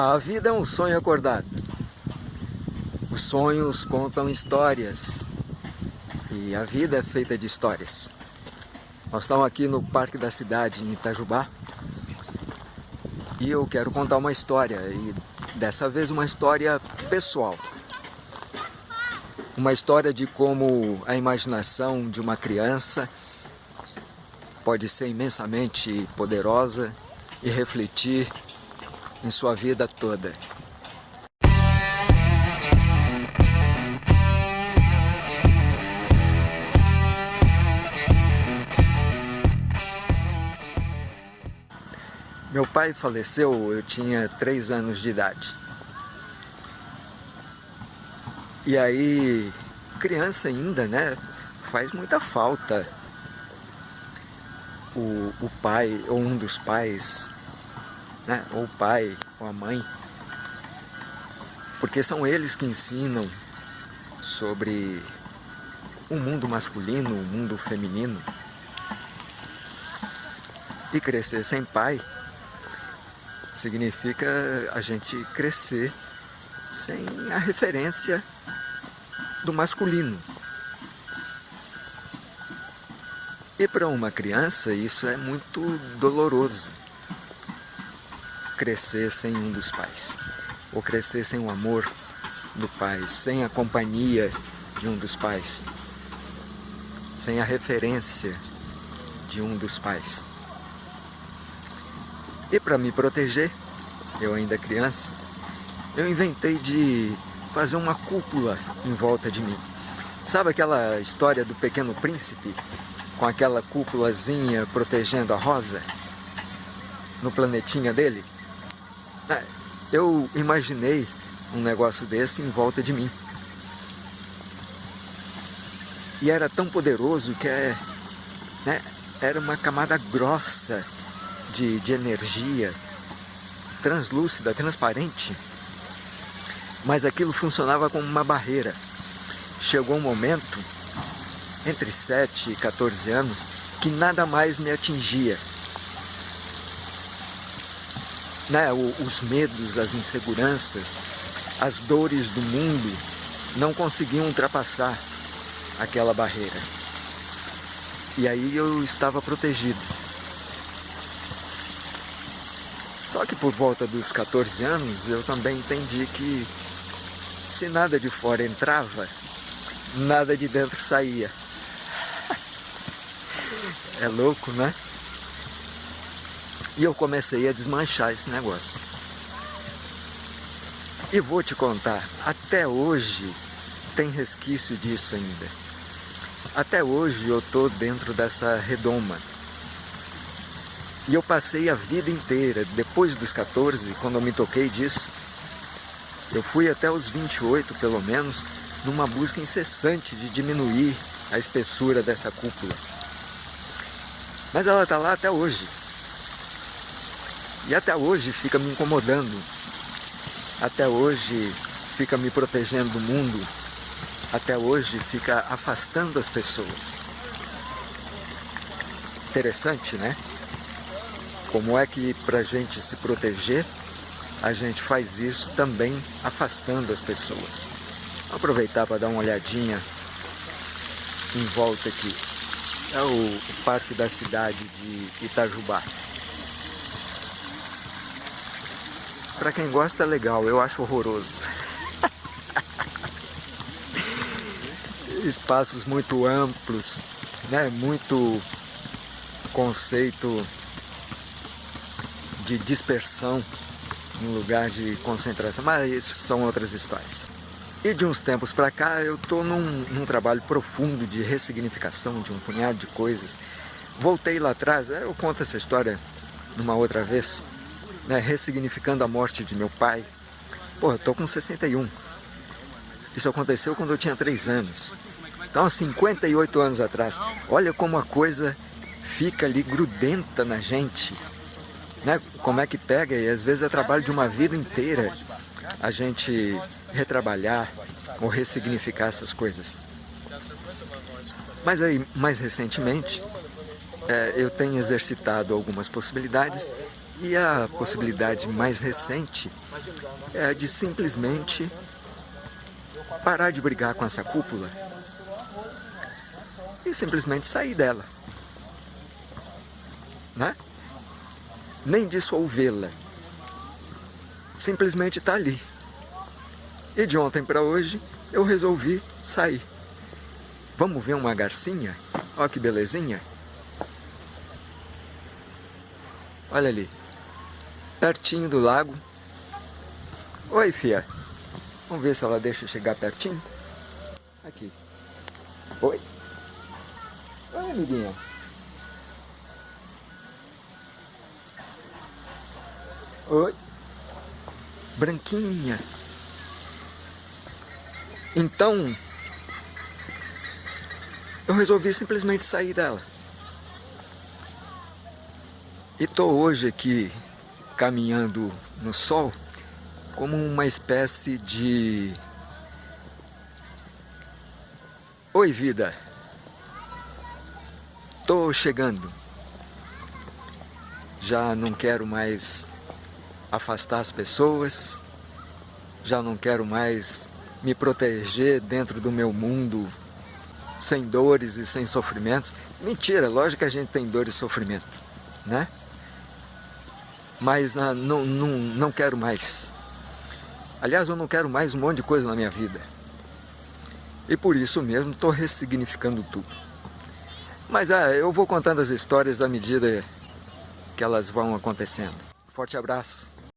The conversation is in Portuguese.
A vida é um sonho acordado. Os sonhos contam histórias. E a vida é feita de histórias. Nós estamos aqui no Parque da Cidade, em Itajubá. E eu quero contar uma história. E dessa vez uma história pessoal. Uma história de como a imaginação de uma criança pode ser imensamente poderosa e refletir em sua vida toda. Meu pai faleceu, eu tinha três anos de idade. E aí, criança ainda, né? Faz muita falta o, o pai ou um dos pais né? ou o pai, ou a mãe, porque são eles que ensinam sobre o mundo masculino, o mundo feminino. E crescer sem pai significa a gente crescer sem a referência do masculino. E para uma criança isso é muito doloroso crescer sem um dos pais, ou crescer sem o amor do pai, sem a companhia de um dos pais, sem a referência de um dos pais. E para me proteger, eu ainda criança, eu inventei de fazer uma cúpula em volta de mim. Sabe aquela história do Pequeno Príncipe? Com aquela cúpulazinha protegendo a rosa? No planetinha dele? É, eu imaginei um negócio desse em volta de mim. E era tão poderoso que é, né, era uma camada grossa de, de energia, translúcida, transparente. Mas aquilo funcionava como uma barreira. Chegou um momento, entre 7 e 14 anos, que nada mais me atingia né, os medos, as inseguranças, as dores do mundo não conseguiam ultrapassar aquela barreira. E aí eu estava protegido. Só que por volta dos 14 anos eu também entendi que se nada de fora entrava, nada de dentro saía. É louco, né? E eu comecei a desmanchar esse negócio. E vou te contar, até hoje tem resquício disso ainda. Até hoje eu estou dentro dessa redoma. E eu passei a vida inteira, depois dos 14, quando eu me toquei disso, eu fui até os 28 pelo menos, numa busca incessante de diminuir a espessura dessa cúpula. Mas ela está lá até hoje. E até hoje fica me incomodando. Até hoje fica me protegendo do mundo. Até hoje fica afastando as pessoas. Interessante, né? Como é que para a gente se proteger, a gente faz isso também afastando as pessoas. Vou aproveitar para dar uma olhadinha em volta aqui. É o, o parque da cidade de Itajubá. Pra quem gosta é legal, eu acho horroroso. Espaços muito amplos, né? Muito conceito de dispersão no lugar de concentração, mas isso são outras histórias. E de uns tempos para cá eu estou num, num, trabalho profundo de ressignificação de um punhado de coisas. Voltei lá atrás, eu conto essa história numa outra vez, né, ressignificando a morte de meu pai. Pô, eu tô com 61. Isso aconteceu quando eu tinha 3 anos. Então, há 58 anos atrás. Olha como a coisa fica ali grudenta na gente. Né? Como é que pega e às vezes é trabalho de uma vida inteira a gente retrabalhar ou ressignificar essas coisas. Mas aí, mais recentemente, é, eu tenho exercitado algumas possibilidades E a possibilidade mais recente é de simplesmente parar de brigar com essa cúpula e simplesmente sair dela. Né? Nem dissolvê-la. Simplesmente está ali. E de ontem para hoje eu resolvi sair. Vamos ver uma garcinha? Olha que belezinha. Olha ali. Pertinho do lago. Oi, fia. Vamos ver se ela deixa chegar pertinho. Aqui. Oi. Oi, amiguinha. Oi. Branquinha. Então, eu resolvi simplesmente sair dela. E estou hoje aqui caminhando no sol como uma espécie de... Oi vida, estou chegando. Já não quero mais afastar as pessoas, já não quero mais me proteger dentro do meu mundo sem dores e sem sofrimentos. Mentira, lógico que a gente tem dor e sofrimento, né? Mas não, não, não quero mais. Aliás, eu não quero mais um monte de coisa na minha vida. E por isso mesmo estou ressignificando tudo. Mas ah, eu vou contando as histórias à medida que elas vão acontecendo. Forte abraço.